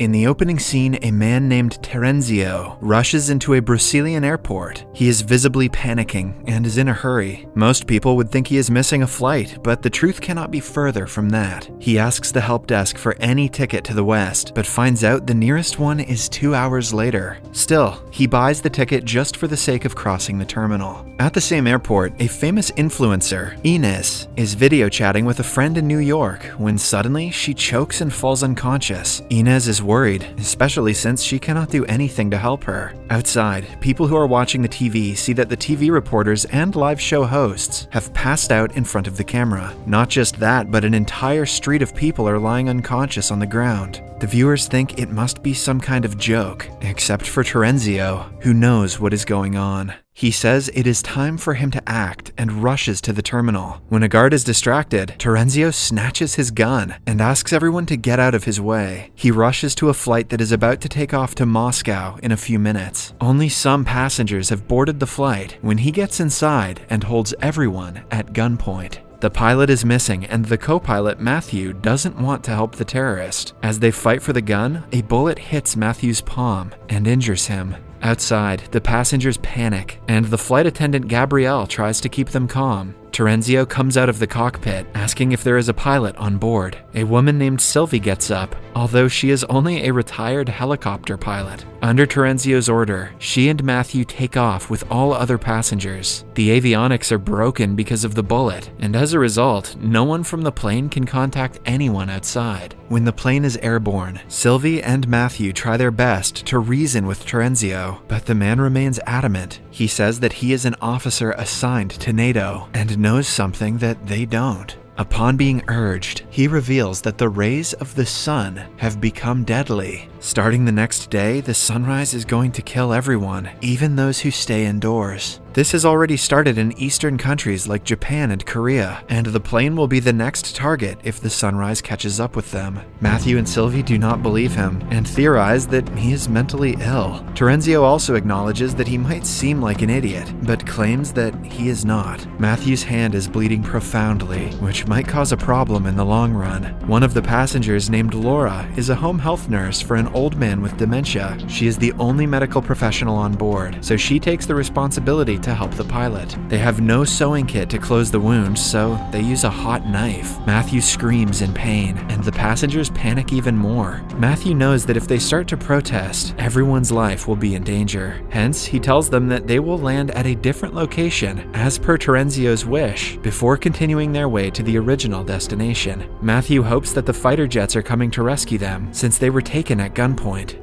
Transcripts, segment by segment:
In the opening scene, a man named Terenzio rushes into a Brazilian airport. He is visibly panicking and is in a hurry. Most people would think he is missing a flight, but the truth cannot be further from that. He asks the help desk for any ticket to the west, but finds out the nearest one is two hours later. Still, he buys the ticket just for the sake of crossing the terminal. At the same airport, a famous influencer, Inez, is video chatting with a friend in New York when suddenly she chokes and falls unconscious. Inez is worried, especially since she cannot do anything to help her. Outside, people who are watching the TV see that the TV reporters and live show hosts have passed out in front of the camera. Not just that, but an entire street of people are lying unconscious on the ground. The viewers think it must be some kind of joke, except for Terenzio, who knows what is going on. He says it is time for him to act and rushes to the terminal. When a guard is distracted, Terenzio snatches his gun and asks everyone to get out of his way. He rushes to a flight that is about to take off to Moscow in a few minutes. Only some passengers have boarded the flight when he gets inside and holds everyone at gunpoint. The pilot is missing, and the co pilot, Matthew, doesn't want to help the terrorist. As they fight for the gun, a bullet hits Matthew's palm and injures him. Outside, the passengers panic, and the flight attendant Gabrielle tries to keep them calm. Terenzio comes out of the cockpit, asking if there is a pilot on board. A woman named Sylvie gets up, although she is only a retired helicopter pilot. Under Terenzio's order, she and Matthew take off with all other passengers. The avionics are broken because of the bullet, and as a result, no one from the plane can contact anyone outside. When the plane is airborne, Sylvie and Matthew try their best to reason with Terenzio, but the man remains adamant. He says that he is an officer assigned to NATO and knows something that they don't. Upon being urged, he reveals that the rays of the sun have become deadly. Starting the next day, the sunrise is going to kill everyone, even those who stay indoors. This has already started in eastern countries like Japan and Korea, and the plane will be the next target if the sunrise catches up with them. Matthew and Sylvie do not believe him and theorize that he is mentally ill. Terenzio also acknowledges that he might seem like an idiot, but claims that he is not. Matthew's hand is bleeding profoundly, which might cause a problem in the long run. One of the passengers, named Laura, is a home health nurse for an old man with dementia. She is the only medical professional on board, so she takes the responsibility to help the pilot. They have no sewing kit to close the wound, so they use a hot knife. Matthew screams in pain, and the passengers panic even more. Matthew knows that if they start to protest, everyone's life will be in danger. Hence, he tells them that they will land at a different location, as per Terenzio's wish, before continuing their way to the original destination. Matthew hopes that the fighter jets are coming to rescue them, since they were taken at gunpoint,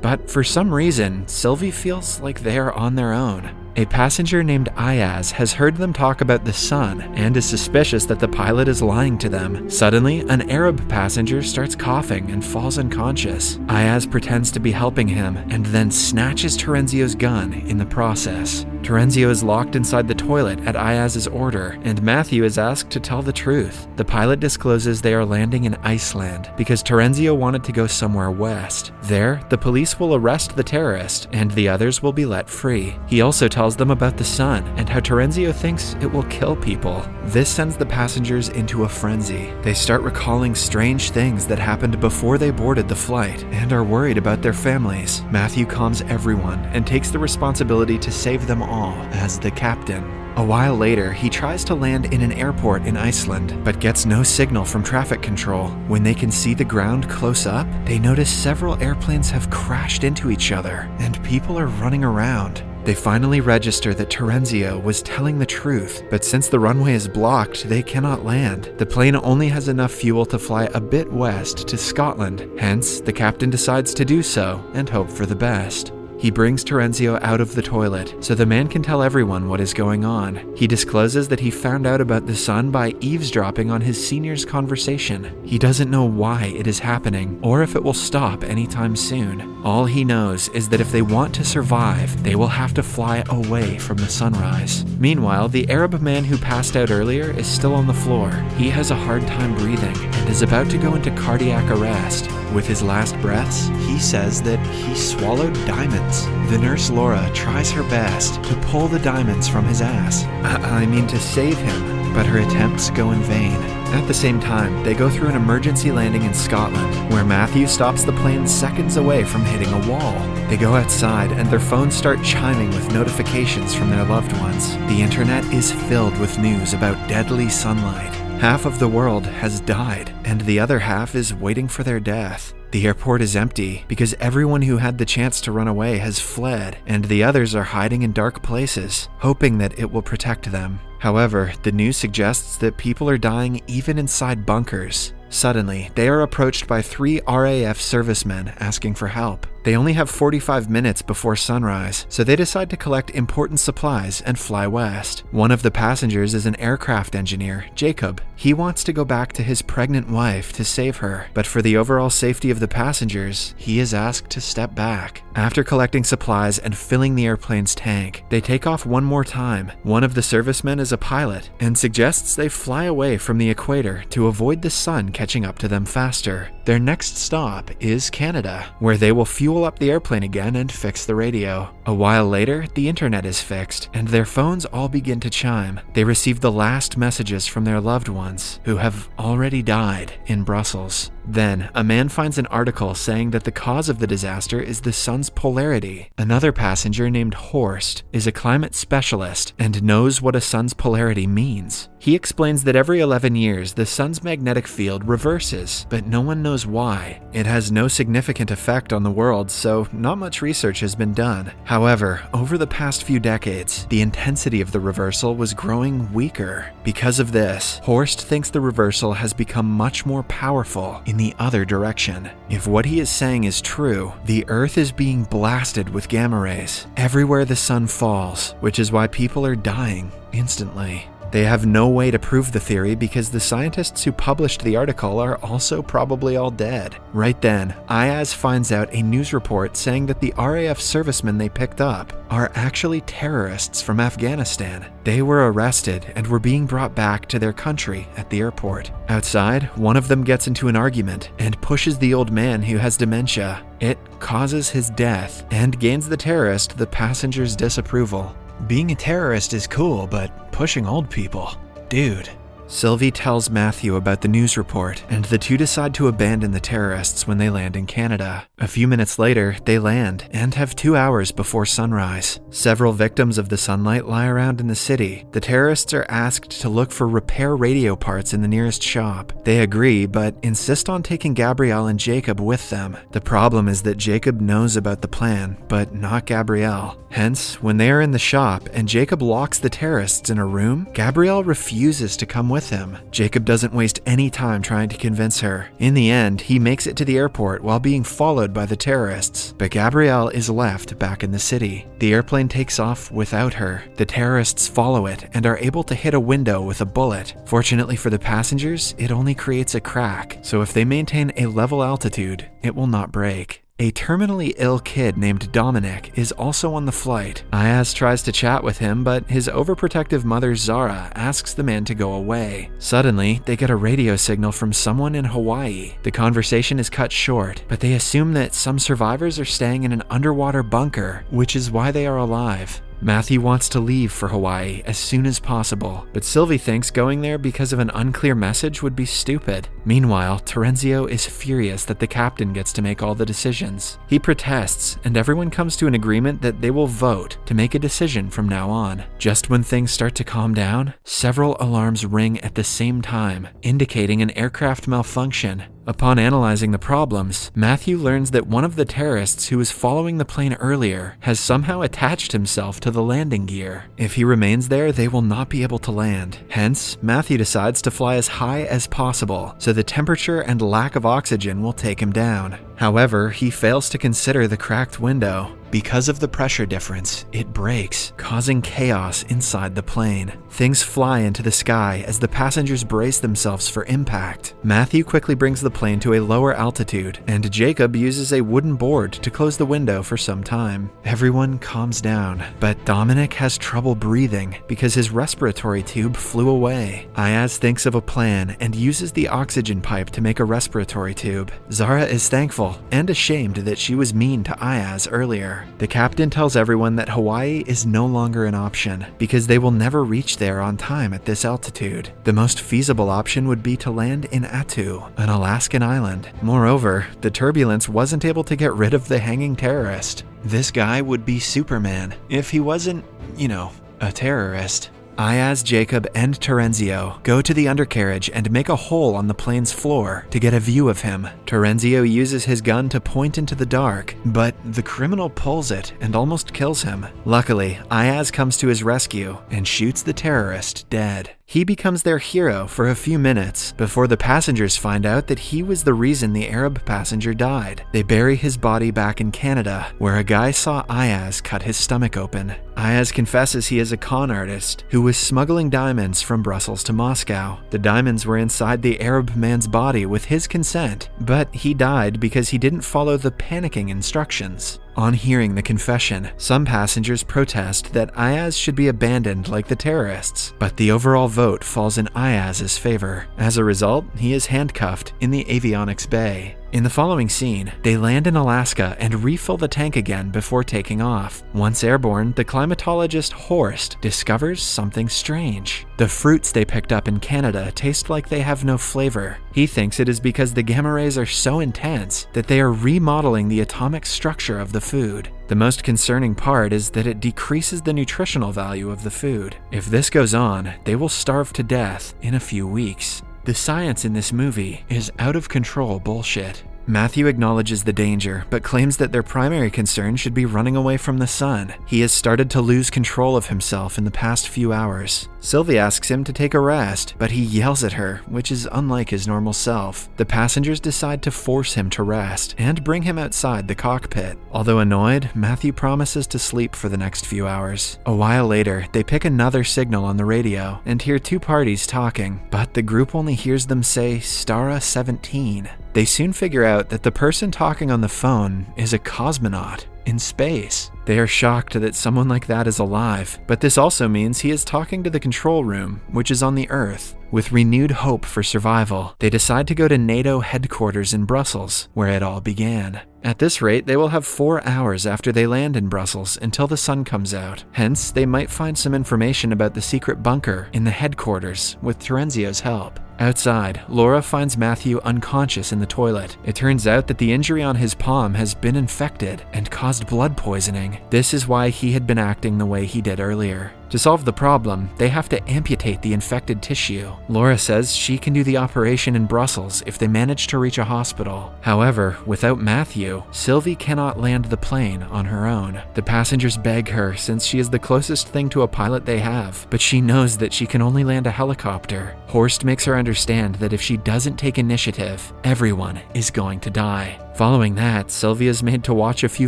but for some reason, Sylvie feels like they are on their own. A passenger named Ayaz has heard them talk about the sun and is suspicious that the pilot is lying to them. Suddenly, an Arab passenger starts coughing and falls unconscious. Ayaz pretends to be helping him and then snatches Terenzio's gun in the process. Terenzio is locked inside the toilet at Ayaz's order, and Matthew is asked to tell the truth. The pilot discloses they are landing in Iceland because Terenzio wanted to go somewhere west. There, the police will arrest the terrorist, and the others will be let free. He also tells them about the sun and how Terenzio thinks it will kill people. This sends the passengers into a frenzy. They start recalling strange things that happened before they boarded the flight and are worried about their families. Matthew calms everyone and takes the responsibility to save them all as the captain. A while later, he tries to land in an airport in Iceland, but gets no signal from traffic control. When they can see the ground close up, they notice several airplanes have crashed into each other, and people are running around. They finally register that Terenzio was telling the truth, but since the runway is blocked, they cannot land. The plane only has enough fuel to fly a bit west to Scotland, hence, the captain decides to do so and hope for the best. He brings Terenzio out of the toilet so the man can tell everyone what is going on. He discloses that he found out about the sun by eavesdropping on his senior's conversation. He doesn't know why it is happening or if it will stop anytime soon. All he knows is that if they want to survive, they will have to fly away from the sunrise. Meanwhile, the Arab man who passed out earlier is still on the floor. He has a hard time breathing and is about to go into cardiac arrest. With his last breaths, he says that he swallowed diamonds. The nurse Laura tries her best to pull the diamonds from his ass. I, I mean, to save him. But her attempts go in vain. At the same time, they go through an emergency landing in Scotland, where Matthew stops the plane seconds away from hitting a wall. They go outside, and their phones start chiming with notifications from their loved ones. The internet is filled with news about deadly sunlight. Half of the world has died, and the other half is waiting for their death. The airport is empty because everyone who had the chance to run away has fled, and the others are hiding in dark places, hoping that it will protect them. However, the news suggests that people are dying even inside bunkers. Suddenly, they are approached by three RAF servicemen asking for help. They only have 45 minutes before sunrise, so they decide to collect important supplies and fly west. One of the passengers is an aircraft engineer, Jacob. He wants to go back to his pregnant wife to save her, but for the overall safety of the passengers, he is asked to step back. After collecting supplies and filling the airplane's tank, they take off one more time. One of the servicemen is a pilot and suggests they fly away from the equator to avoid the sun catching up to them faster. Their next stop is Canada, where they will fuel up the airplane again and fix the radio. A while later, the internet is fixed, and their phones all begin to chime. They receive the last messages from their loved ones, who have already died in Brussels. Then, a man finds an article saying that the cause of the disaster is the sun's polarity. Another passenger named Horst is a climate specialist and knows what a sun's polarity means. He explains that every 11 years the sun's magnetic field reverses, but no one knows why. It has no significant effect on the world, so not much research has been done. However, over the past few decades, the intensity of the reversal was growing weaker. Because of this, Horst thinks the reversal has become much more powerful in the other direction. If what he is saying is true, the Earth is being blasted with gamma rays everywhere the sun falls, which is why people are dying instantly. They have no way to prove the theory because the scientists who published the article are also probably all dead. Right then, Ayaz finds out a news report saying that the RAF servicemen they picked up are actually terrorists from Afghanistan. They were arrested and were being brought back to their country at the airport. Outside, one of them gets into an argument and pushes the old man who has dementia. It causes his death and gains the terrorist the passenger's disapproval. Being a terrorist is cool, but pushing old people? Dude. Sylvie tells Matthew about the news report, and the two decide to abandon the terrorists when they land in Canada. A few minutes later, they land and have two hours before sunrise. Several victims of the sunlight lie around in the city. The terrorists are asked to look for repair radio parts in the nearest shop. They agree, but insist on taking Gabrielle and Jacob with them. The problem is that Jacob knows about the plan, but not Gabrielle. Hence, when they are in the shop and Jacob locks the terrorists in a room, Gabrielle refuses to come with him. Jacob doesn't waste any time trying to convince her. In the end, he makes it to the airport while being followed by the terrorists, but Gabrielle is left back in the city. The airplane takes off without her. The terrorists follow it and are able to hit a window with a bullet. Fortunately for the passengers, it only creates a crack, so if they maintain a level altitude, it will not break. A terminally ill kid named Dominic is also on the flight. Ayaz tries to chat with him, but his overprotective mother Zara asks the man to go away. Suddenly, they get a radio signal from someone in Hawaii. The conversation is cut short, but they assume that some survivors are staying in an underwater bunker, which is why they are alive. Matthew wants to leave for Hawaii as soon as possible, but Sylvie thinks going there because of an unclear message would be stupid. Meanwhile, Terenzio is furious that the captain gets to make all the decisions. He protests, and everyone comes to an agreement that they will vote to make a decision from now on. Just when things start to calm down, several alarms ring at the same time, indicating an aircraft malfunction. Upon analyzing the problems, Matthew learns that one of the terrorists who was following the plane earlier has somehow attached himself to the landing gear. If he remains there, they will not be able to land. Hence, Matthew decides to fly as high as possible, so the temperature and lack of oxygen will take him down. However, he fails to consider the cracked window. Because of the pressure difference, it breaks, causing chaos inside the plane. Things fly into the sky as the passengers brace themselves for impact. Matthew quickly brings the plane to a lower altitude, and Jacob uses a wooden board to close the window for some time. Everyone calms down, but Dominic has trouble breathing because his respiratory tube flew away. Ayaz thinks of a plan and uses the oxygen pipe to make a respiratory tube. Zara is thankful and ashamed that she was mean to Ayaz earlier. The captain tells everyone that Hawaii is no longer an option because they will never reach there on time at this altitude. The most feasible option would be to land in Attu, an Alaskan island. Moreover, the turbulence wasn't able to get rid of the hanging terrorist. This guy would be Superman if he wasn't, you know, a terrorist. Ayaz, Jacob, and Terenzio go to the undercarriage and make a hole on the plane's floor to get a view of him. Terenzio uses his gun to point into the dark, but the criminal pulls it and almost kills him. Luckily, Ayaz comes to his rescue and shoots the terrorist dead. He becomes their hero for a few minutes before the passengers find out that he was the reason the Arab passenger died. They bury his body back in Canada, where a guy saw Ayaz cut his stomach open. Ayaz confesses he is a con artist who was smuggling diamonds from Brussels to Moscow. The diamonds were inside the Arab man's body with his consent, but he died because he didn't follow the panicking instructions. On hearing the confession, some passengers protest that Ayaz should be abandoned like the terrorists, but the overall vote falls in Ayaz's favor. As a result, he is handcuffed in the avionics bay. In the following scene, they land in Alaska and refill the tank again before taking off. Once airborne, the climatologist Horst discovers something strange. The fruits they picked up in Canada taste like they have no flavor. He thinks it is because the gamma rays are so intense that they are remodeling the atomic structure of the food. The most concerning part is that it decreases the nutritional value of the food. If this goes on, they will starve to death in a few weeks. The science in this movie is out of control bullshit. Matthew acknowledges the danger, but claims that their primary concern should be running away from the sun. He has started to lose control of himself in the past few hours. Sylvie asks him to take a rest, but he yells at her, which is unlike his normal self. The passengers decide to force him to rest and bring him outside the cockpit. Although annoyed, Matthew promises to sleep for the next few hours. A while later, they pick another signal on the radio and hear two parties talking, but the group only hears them say Stara 17. They soon figure out that the person talking on the phone is a cosmonaut in space. They are shocked that someone like that is alive, but this also means he is talking to the control room, which is on the Earth. With renewed hope for survival, they decide to go to NATO headquarters in Brussels, where it all began. At this rate, they will have four hours after they land in Brussels until the sun comes out. Hence, they might find some information about the secret bunker in the headquarters with Terenzio's help. Outside, Laura finds Matthew unconscious in the toilet. It turns out that the injury on his palm has been infected and caused blood poisoning. This is why he had been acting the way he did earlier. To solve the problem, they have to amputate the infected tissue. Laura says she can do the operation in Brussels if they manage to reach a hospital. However, without Matthew, Sylvie cannot land the plane on her own. The passengers beg her since she is the closest thing to a pilot they have, but she knows that she can only land a helicopter. Horst makes her understand that if she doesn't take initiative, everyone is going to die. Following that, Sylvia is made to watch a few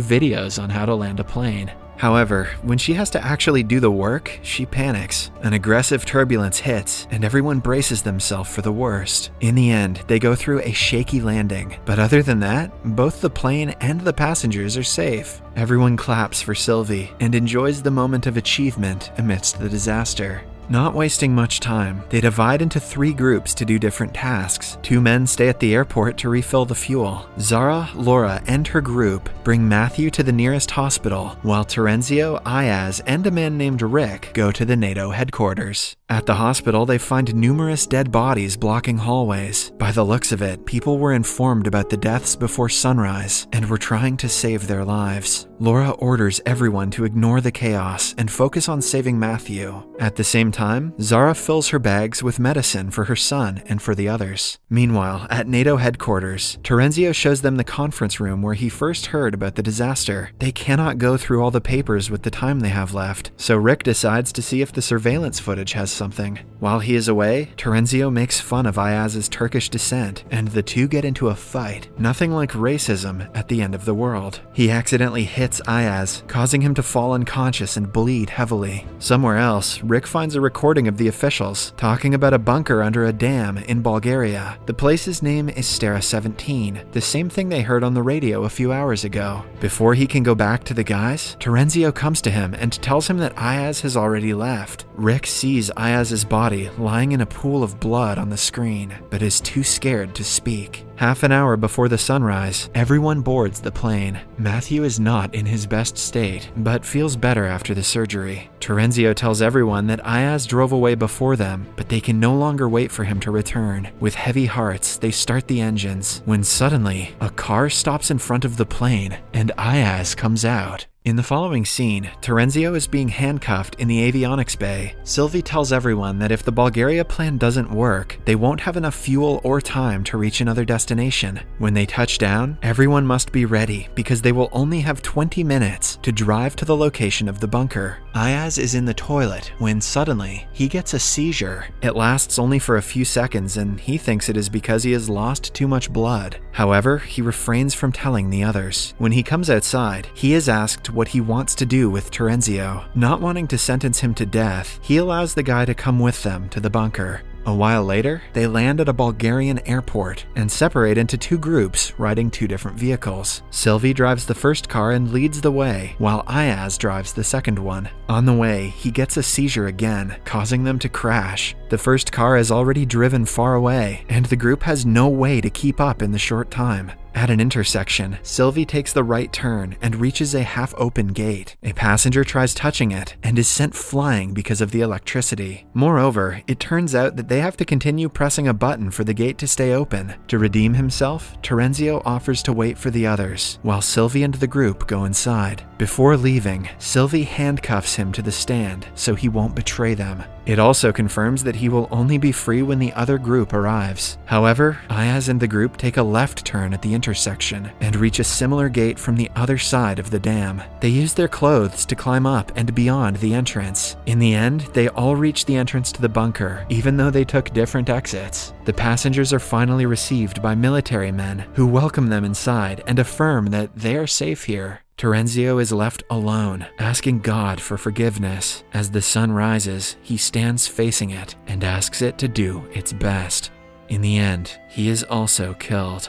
videos on how to land a plane. However, when she has to actually do the work, she panics. An aggressive turbulence hits, and everyone braces themselves for the worst. In the end, they go through a shaky landing, but other than that, both the plane and the passengers are safe. Everyone claps for Sylvie and enjoys the moment of achievement amidst the disaster. Not wasting much time, they divide into three groups to do different tasks. Two men stay at the airport to refill the fuel. Zara, Laura, and her group bring Matthew to the nearest hospital, while Terenzio, Ayaz, and a man named Rick go to the NATO headquarters. At the hospital, they find numerous dead bodies blocking hallways. By the looks of it, people were informed about the deaths before sunrise and were trying to save their lives. Laura orders everyone to ignore the chaos and focus on saving Matthew. At the same time, Zara fills her bags with medicine for her son and for the others. Meanwhile, at NATO headquarters, Terenzio shows them the conference room where he first heard about the disaster. They cannot go through all the papers with the time they have left, so Rick decides to see if the surveillance footage has something. While he is away, Terenzio makes fun of Ayaz's Turkish descent, and the two get into a fight. Nothing like racism at the end of the world. He accidentally hits Ayaz, causing him to fall unconscious and bleed heavily. Somewhere else, Rick finds a recording of the officials talking about a bunker under a dam in Bulgaria. The place's name is Stara 17, the same thing they heard on the radio a few hours ago. Before he can go back to the guys, Terenzio comes to him and tells him that Ayaz has already left. Rick sees Ayaz's body lying in a pool of blood on the screen, but is too scared to speak. Half an hour before the sunrise, everyone boards the plane. Matthew is not in his best state, but feels better after the surgery. Terenzio tells everyone that Ayaz drove away before them, but they can no longer wait for him to return. With heavy hearts, they start the engines, when suddenly, a car stops in front of the plane, and Ayaz comes out. In the following scene, Terenzio is being handcuffed in the avionics bay. Sylvie tells everyone that if the Bulgaria plan doesn't work, they won't have enough fuel or time to reach another destination. When they touch down, everyone must be ready because they will only have 20 minutes to drive to the location of the bunker. Ayaz is in the toilet when suddenly he gets a seizure. It lasts only for a few seconds and he thinks it is because he has lost too much blood. However, he refrains from telling the others. When he comes outside, he is asked what he wants to do with Terenzio. Not wanting to sentence him to death, he allows the guy to come with them to the bunker. A while later, they land at a Bulgarian airport and separate into two groups riding two different vehicles. Sylvie drives the first car and leads the way, while Ayaz drives the second one. On the way, he gets a seizure again, causing them to crash. The first car is already driven far away, and the group has no way to keep up in the short time. At an intersection, Sylvie takes the right turn and reaches a half open gate. A passenger tries touching it and is sent flying because of the electricity. Moreover, it turns out that they have to continue pressing a button for the gate to stay open. To redeem himself, Terenzio offers to wait for the others, while Sylvie and the group go inside. Before leaving, Sylvie handcuffs him to the stand so he won't betray them. It also confirms that he will only be free when the other group arrives. However, Ayaz and the group take a left turn at the intersection and reach a similar gate from the other side of the dam. They use their clothes to climb up and beyond the entrance. In the end, they all reach the entrance to the bunker, even though they took different exits. The passengers are finally received by military men who welcome them inside and affirm that they are safe here. Terenzio is left alone, asking God for forgiveness. As the sun rises, he stands facing it and asks it to do its best. In the end, he is also killed.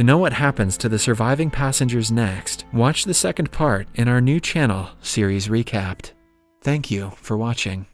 To know what happens to the surviving passengers next, watch the second part in our new channel, Series Recapped. Thank you for watching.